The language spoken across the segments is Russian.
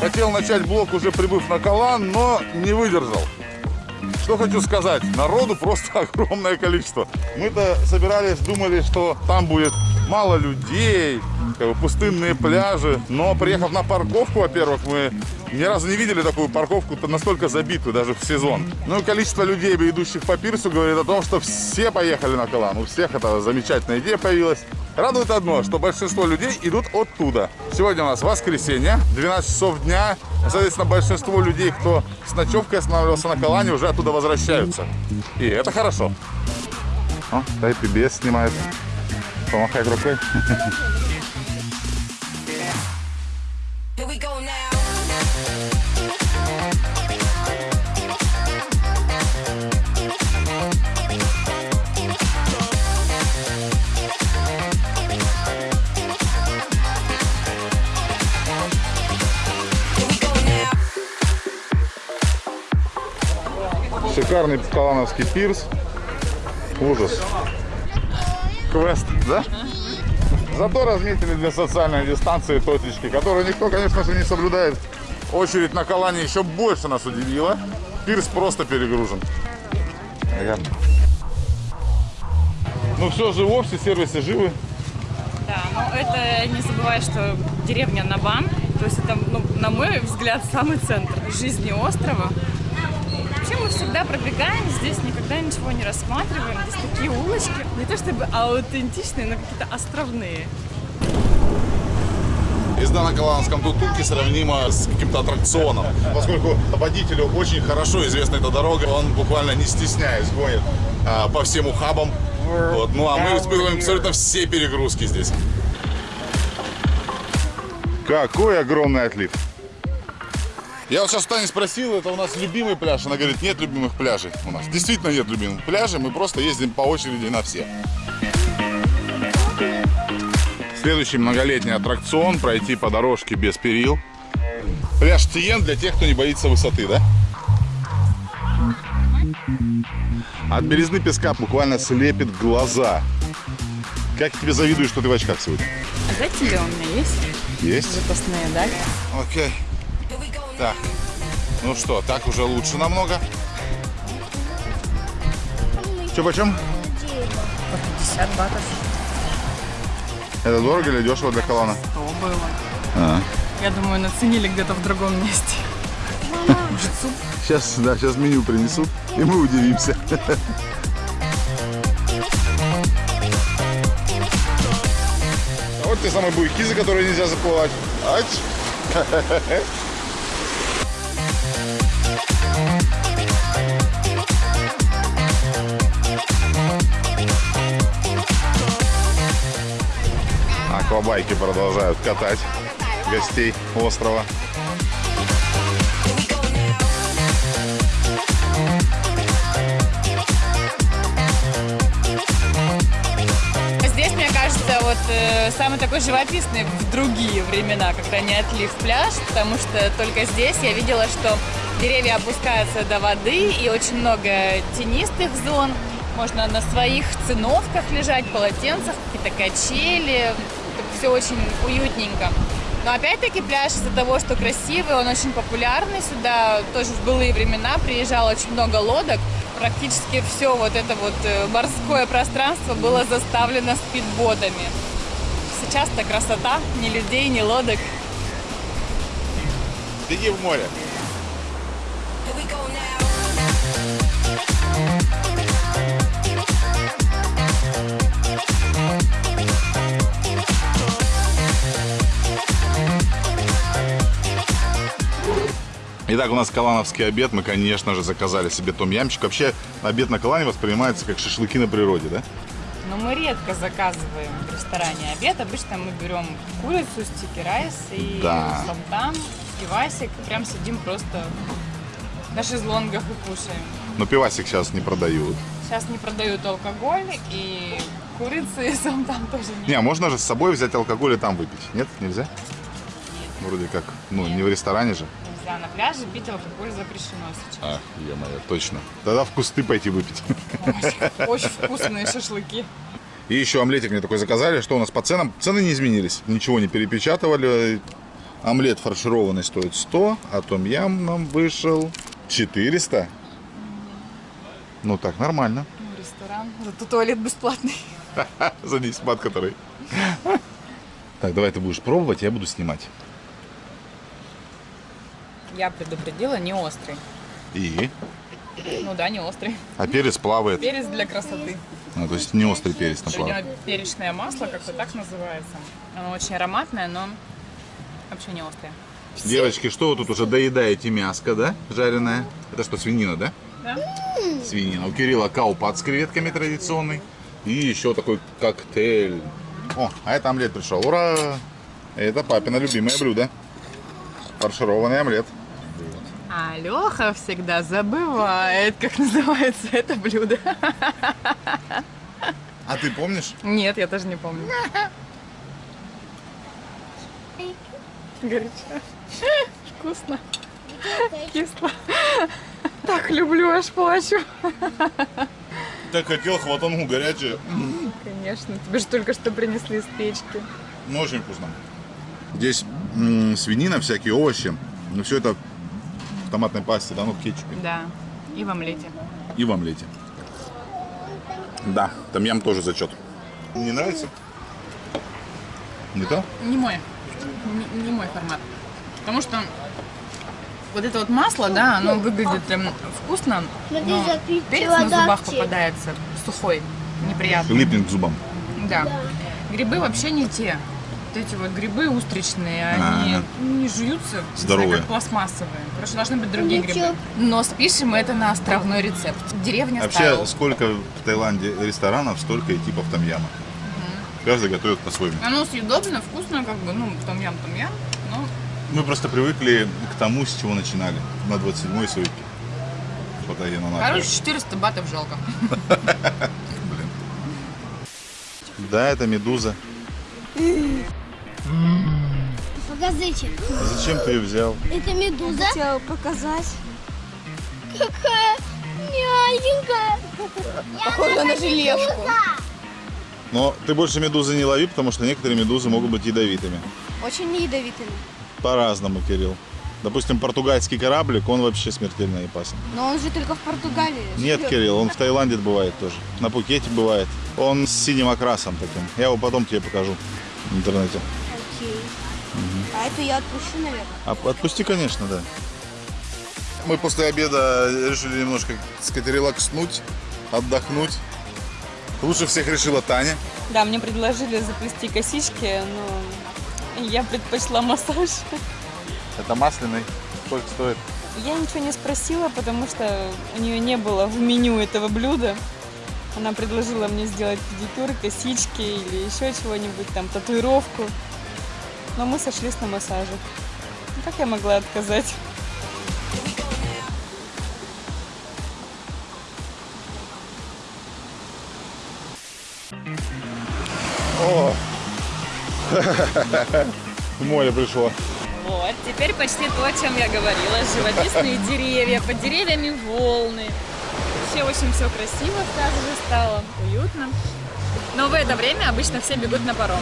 Хотел начать блок, уже прибыв на Калан, но не выдержал. Что хочу сказать, народу просто огромное количество. Мы-то собирались, думали, что там будет мало людей, как бы пустынные пляжи. Но приехав на парковку, во-первых, мы ни разу не видели такую парковку настолько забитую даже в сезон. Ну и количество людей, идущих по пирсу, говорит о том, что все поехали на Калан. У всех эта замечательная идея появилась. Радует одно, что большинство людей идут оттуда. Сегодня у нас воскресенье, 12 часов дня. Соответственно, большинство людей, кто с ночевкой останавливался на Калане, уже оттуда возвращаются. И это хорошо. О, да PBS снимает. Помахай рукой. Шикарный калановский пирс. Ужас. Квест, да? Зато разметили для социальной дистанции точечки, которые никто, конечно же, не соблюдает. Очередь на Калане еще больше нас удивила. Пирс просто перегружен. Понятно. Ну все живо, все сервисы живы. Да, но это не забывай, что деревня Набан, то есть это, ну, на мой взгляд, самый центр жизни острова. Вообще мы всегда пробегаем здесь, никогда ничего не рассматриваем. Здесь такие улочки, не то чтобы аутентичные, но какие-то островные. Езда на Каланском тутулке сравнима с каким-то аттракционом. Поскольку водителю очень хорошо известна эта дорога, он буквально не стесняясь гонит а, по всем ухабам. Вот. Ну а мы испытываем абсолютно все перегрузки здесь. Какой огромный отлив. Я вот сейчас Таня спросил, это у нас любимый пляж. Она говорит, нет любимых пляжей у нас. Действительно нет любимых пляжей, мы просто ездим по очереди на все. Следующий многолетний аттракцион пройти по дорожке без перил. Пляж Тиен для тех, кто не боится высоты, да? От белизны песка буквально слепит глаза. Как я тебе завидую, что ты в очках сегодня. А знаете у меня есть Есть? запасные, да? Окей. Так. Ну что, так уже лучше намного. Че почем? 50 батов. Это дорого или дешево для Калана? 100 было. А. Я думаю, наценили где-то в другом месте. Сейчас, да, сейчас меню принесут, и мы удивимся. А вот те самые буйки, за которые нельзя заплывать. Ач. Аквабайки продолжают катать гостей острова. Здесь, мне кажется, вот э, самый такой живописный в другие времена, когда не отлив пляж, потому что только здесь я видела, что деревья опускаются до воды и очень много тенистых зон. Можно на своих циновках лежать, полотенцах, какие-то качели. Все очень уютненько. Но опять-таки пляж из-за того, что красивый, он очень популярный. Сюда тоже в былые времена приезжало очень много лодок. Практически все вот это вот э, морское пространство было заставлено спидботами. Сейчас-то красота, ни людей, ни лодок. Беги в море. Here we go now. Итак, у нас калановский обед. Мы, конечно же, заказали себе том-ямчик. Вообще, обед на Калане воспринимается как шашлыки на природе, да? Но мы редко заказываем в ресторане обед. Обычно мы берем курицу, стики-райс и Да. салтан, пивасик. Прям сидим просто на шезлонгах и кушаем. Но пивасик сейчас не продают. Сейчас не продают алкоголь, и курицы и салтан тоже нет. Не, а можно же с собой взять алкоголь и там выпить. Нет, нельзя? Вроде как, ну, не в ресторане же. Нельзя. На пляже пить алкоголь запрещено сейчас. А, е-мое, точно. Тогда в кусты пойти выпить. Очень вкусные шашлыки. И еще омлетик мне такой заказали. Что у нас по ценам? Цены не изменились. Ничего не перепечатывали. Омлет фаршированный стоит 100, а том-ям нам вышел 400. Ну так, нормально. Ну, Ресторан. Зато туалет бесплатный. За ней спад который. Так, давай ты будешь пробовать, я буду снимать. Я предупредила, не острый. И? Ну да, не острый. А перец плавает. Перец для красоты. Ну, то есть не острый перец У него наплавает. перечное масло, как-то так называется. Оно очень ароматное, но вообще не острое. Девочки, что вы тут уже доедаете мяско, да? Жареное. Это что, свинина, да? Да? Свинина. У Кирилла каупат с креветками традиционный. И еще такой коктейль. О, а это омлет пришел. Ура! Это папина любимое блюдо. Фаршированный омлет. А Леха всегда забывает, как называется это блюдо. А ты помнишь? Нет, я тоже не помню. Горячо. Вкусно. Кисло. Так люблю, аж плачу. Так хотел хватану горячее. Конечно, тебе же только что принесли из печки. Ну, очень вкусно. Здесь свинина, всякие овощи. Но все это в томатной пасте, да, ну в кетчупе. Да, и в омлете. И в омлете. Да, там ям тоже зачет. Не нравится? Не то? Не мой. Не, не мой формат. Потому что вот это вот масло, да, оно выглядит эм, вкусно, Смотри, но перец на зубах попадается сухой, неприятный. Липнет к зубам. Да. Грибы вообще не те. Вот эти вот грибы устричные, они не жуются, Здоровые. как пластмассовые. Короче, должны быть другие Ничего. грибы. Но спишем мы это на островной рецепт. Деревня Вообще, Стайл. сколько в Таиланде ресторанов, столько и типов там-яма. Каждый готовит по-своему. Оно съедобно, вкусно, как бы, ну, том-ям, том-ям, но Мы просто привыкли к тому, с чего начинали. На 27-й сойке. Паттайя на Напе. Короче, 400 батов жалко. Блин. Да, это медуза. Покажите. Зачем ты ее взял? Это медуза. Хотела показать. Какая мягенькая. Похоже на желешку. Но ты больше медузы не лови, потому что некоторые медузы могут быть ядовитыми. Очень неядовитыми. По-разному, Кирилл. Допустим, португальский кораблик, он вообще смертельно опасен. Но он же только в Португалии. Нет, Кирилл, он в Таиланде бывает тоже. На Пукете бывает. Он с синим окрасом таким. Я его потом тебе покажу в интернете. А это я отпущу, наверное. А, отпусти, конечно, да. Мы после обеда решили немножко, так сказать, релакснуть, отдохнуть. Лучше всех решила Таня. Да, мне предложили заплести косички, но я предпочла массаж. Это масляный. Сколько стоит? Я ничего не спросила, потому что у нее не было в меню этого блюда. Она предложила мне сделать педикюр, косички или еще чего-нибудь, там, татуировку. Но мы сошлись на массаже. Ну, Как я могла отказать? О! Море пришло. Вот, теперь почти то, о чем я говорила. Живописные деревья, под деревьями волны. Вообще очень все красиво сразу же стало, уютно. Но в это время обычно все бегут на паром,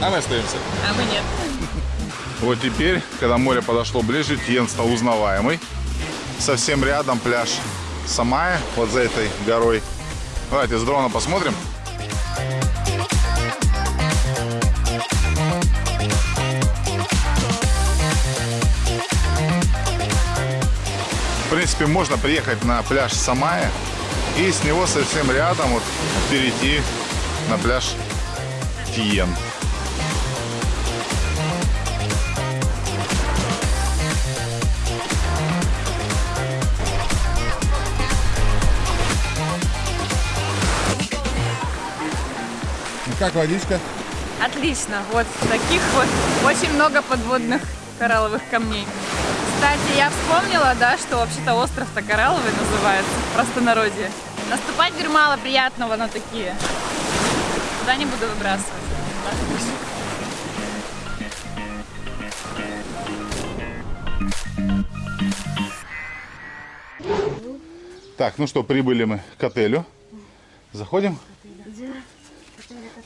А мы остаемся. а мы нет. Вот теперь, когда море подошло ближе, Тиен стал узнаваемый. Совсем рядом пляж Самая, вот за этой горой. Давайте с дрона посмотрим. В принципе, можно приехать на пляж Самая и с него совсем рядом вот перейти на пляж Тиен. Как водичка? Отлично. Вот таких вот очень много подводных коралловых камней. Кстати, я вспомнила, да, что вообще-то остров-то коралловый называется просто народе. Наступать говорю, мало приятного, но такие. Куда не буду выбрасывать. Так, ну что, прибыли мы к отелю. Заходим? Да.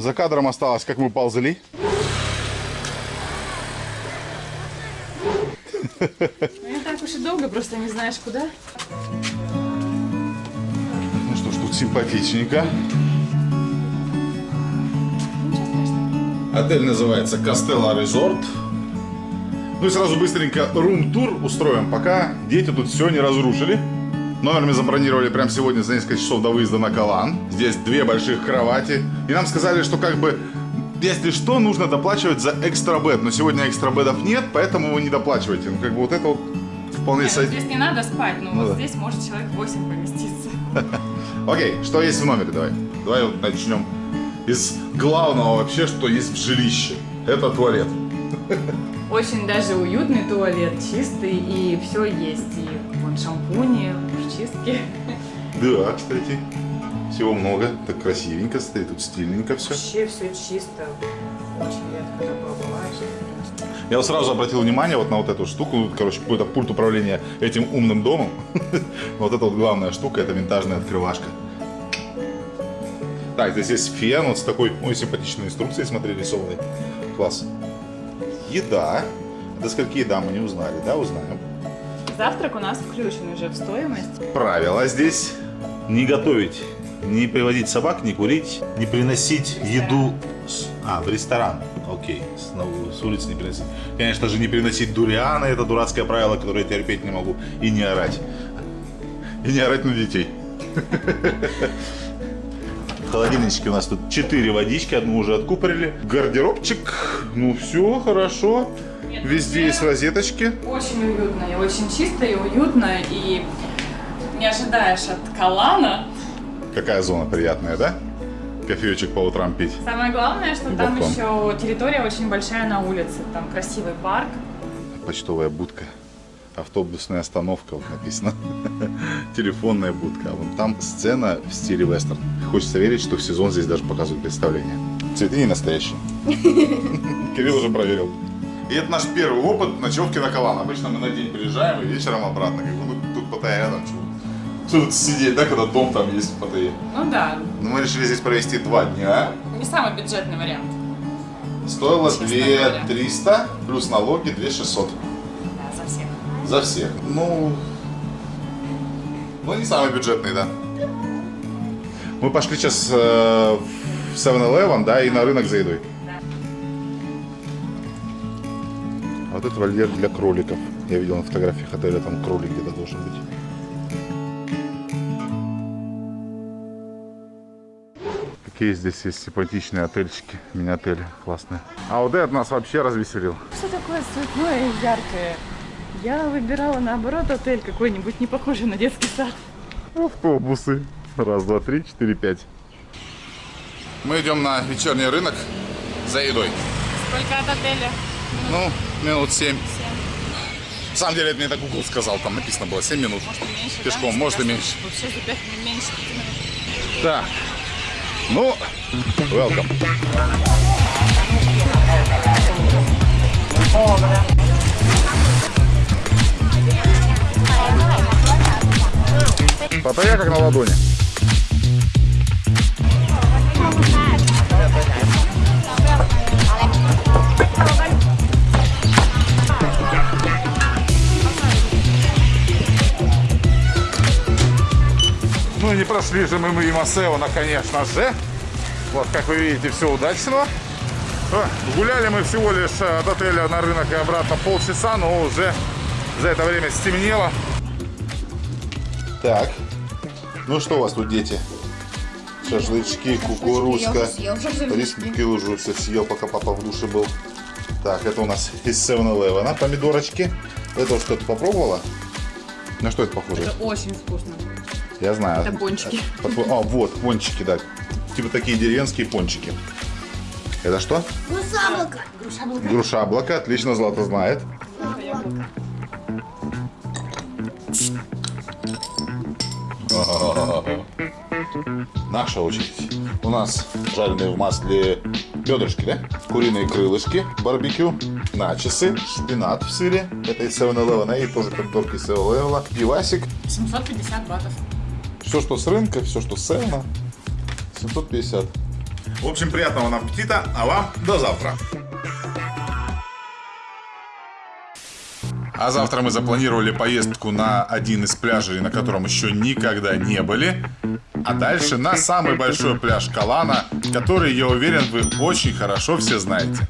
За кадром осталось, как мы ползли. Не так уж и долго, просто не знаешь куда. Ну что ж, тут симпатичненько. Отель называется Костелла Резорт. Ну и сразу быстренько рум-тур устроим, пока дети тут все не разрушили. Номер мы забронировали прямо сегодня за несколько часов до выезда на Калан. Здесь две больших кровати. И нам сказали, что как бы, если что, нужно доплачивать за экстра бед. Но сегодня экстра бедов нет, поэтому вы не доплачиваете. Ну как бы вот это вот вполне Нет, ну, сойдет. здесь не надо спать, но Ну вот да. здесь может человек 8 поместиться. Окей, что есть в номере, давай. Давай вот начнем из главного вообще, что есть в жилище. Это туалет. Очень даже уютный туалет, чистый, и все есть. И вон шампуни, чистки. Да, кстати. Всего много. Так красивенько стоит, тут стильненько все. Вообще все чисто. Очень редко такое бывает. Я вот сразу обратил внимание вот на вот эту штуку. Ну, короче, какой-то пульт управления этим умным домом. Вот это вот главная штука, это винтажная открывашка. Так, здесь есть фен вот с такой, ой, симпатичной инструкцией, смотри, рисованной. Класс. Еда. До скольки еда мы не узнали, да, узнаем. Завтрак у нас включен уже в стоимость. Правило здесь не готовить, не приводить собак, не курить, не приносить еду с- а, в ресторан. Окей, с, с улицы не приносить. Конечно же, не приносить дурианы, это дурацкое правило, которое я терпеть не могу. И не орать. И не орать на детей. В холодильничке у нас тут 4 водички, одну уже откупорили. Гардеробчик, ну все, хорошо. Нет, Везде есть розеточки. Очень уютно, и очень чисто, и уютно, и не ожидаешь от Калана. Какая зона приятная, да? Кофеечек по утрам пить. Самое главное, что там Балкон. еще территория очень большая на улице. Там красивый парк. Почтовая будка. Автобусная остановка, вот написано. Телефонная будка. А вон там сцена в стиле вестерн. Хочется верить, что в сезон здесь даже показывают представление. Цветы не настоящие. Кирилл уже проверил. И это наш первый опыт ночевки на Калан. Обычно мы на день приезжаем и вечером обратно. Как бы, ну, тут Паттайя рядом. чего- Что тут сидеть, да, когда дом там есть в Паттайе. Ну да, Но мы решили здесь провести два дня. не самый бюджетный вариант. Стоило Честно говоря. 2300 плюс налоги 2600. Да, за всех. За всех. Ну, ну не самый бюджетный, да. Мы пошли сейчас э, в 7-Eleven, да, и на рынок за едой. Вот это вольер для кроликов. Я видел на фотографиях отеля, там кролик где-то должен быть. Какие здесь есть симпатичные отельчики, мини-отели классные. А вот этот нас вообще развеселил. Что такое цветное и яркое? Я выбирала наоборот отель какой-нибудь, не похожий на детский сад. Автобусы. Раз, два, три, четыре, пять. Мы идем на вечерний рынок за едой. Сколько от отеля? Ну, минут семь. На самом деле, это мне так Google сказал, там написано было 7 минут. Может и меньше, Пешком, да? может и меньше. Вообще за 5 минут меньше. Так. Ну, welcome. Паттайя как на ладони. Ну, не прошли же мы мимо Сеона, конечно же. Вот, как вы видите, все удачно. Гуляли мы всего лишь э, от отеля на рынок и обратно полчаса, но уже за это время стемнело. Так, ну что у вас тут, дети? Шашлычки, кукурузка. Рис Кирилл уже все съел, пока папа в душе был. Так, это у нас из 7-Eleven, а, помидорочки. Это что ты попробовала? На что это похоже? Это очень вкусно. Я знаю. Это пончики. А, вот, пончики, да. Типа такие деревенские пончики. Это что? Груша облака. Отлично, Злата знает. Наша очередь. У нас жареные в масле бедрышки, да? Куриные крылышки, барбекю, начесы, шпинат в сыре. Это из 7-Eleven, и тоже помидорки из 7-Eleven. Пивасик, 750 батов. Все, что с рынка, все, что с Севна, 750. В общем, приятного нам аппетита, а вам до завтра. А завтра мы запланировали поездку на один из пляжей, на котором еще никогда не были. А дальше на самый большой пляж Калана, который, я уверен, вы очень хорошо все знаете.